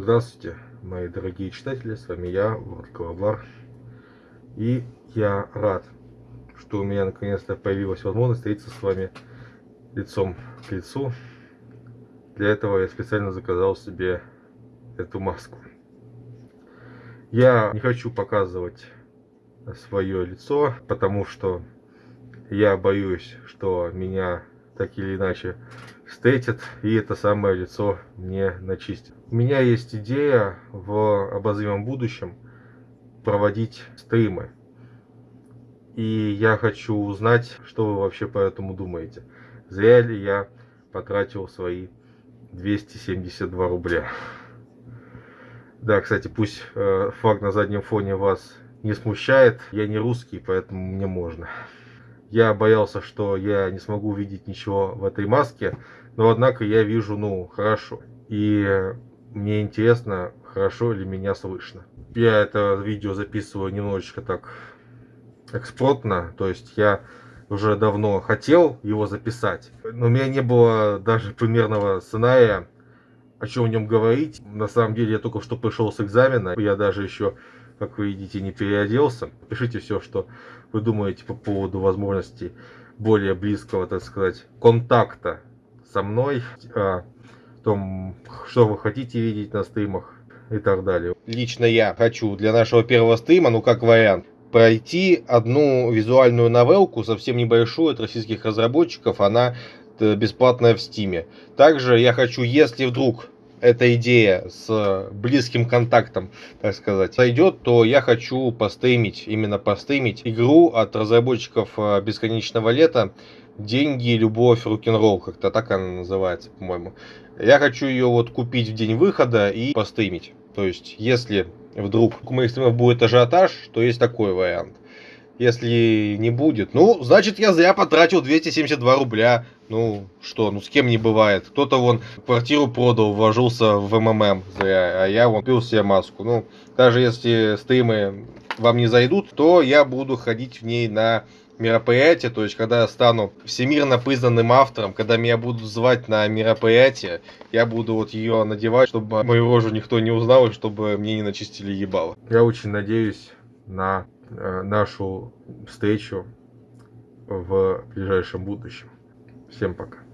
Здравствуйте, мои дорогие читатели, с вами я, Влад Колоблар. И я рад, что у меня наконец-то появилась возможность встретиться с вами лицом к лицу. Для этого я специально заказал себе эту маску. Я не хочу показывать свое лицо, потому что я боюсь, что меня так или иначе встретят и это самое лицо мне начистят. У меня есть идея в обозримом будущем проводить стримы. И я хочу узнать, что вы вообще по этому думаете. Зря ли я потратил свои 272 рубля. Да, кстати, пусть э, факт на заднем фоне вас не смущает. Я не русский, поэтому мне можно. Я боялся, что я не смогу увидеть ничего в этой маске, но однако я вижу, ну, хорошо. И мне интересно, хорошо ли меня слышно. Я это видео записываю немножечко так экспортно, то есть я уже давно хотел его записать, но у меня не было даже примерного сценария, о чем в нем говорить. На самом деле я только что пришел с экзамена, я даже еще как вы видите, не переоделся. Пишите все, что вы думаете по поводу возможности более близкого, так сказать, контакта со мной, о том, что вы хотите видеть на стримах и так далее. Лично я хочу для нашего первого стрима, ну как вариант, пройти одну визуальную новелку, совсем небольшую, от российских разработчиков, она э, бесплатная в стиме. Также я хочу, если вдруг эта идея с близким контактом, так сказать, сойдет, то я хочу постримить, именно постримить игру от разработчиков э, Бесконечного Лета «Деньги, любовь, рок-н-ролл», как-то так она называется, по-моему. Я хочу ее вот купить в день выхода и постримить. То есть, если вдруг у моих стримов будет ажиотаж, то есть такой вариант. Если не будет, ну, значит, я зря потратил 272 рубля. Ну, что, ну с кем не бывает. Кто-то вон квартиру продал, вложился в МММ зря, а я вон купил себе маску. Ну, даже если стримы вам не зайдут, то я буду ходить в ней на мероприятие, то есть когда я стану всемирно признанным автором, когда меня будут звать на мероприятие, я буду вот ее надевать, чтобы мою рожу никто не узнал и чтобы мне не начистили ебало. Я очень надеюсь на Э, нашу встречу в ближайшем будущем. Всем пока.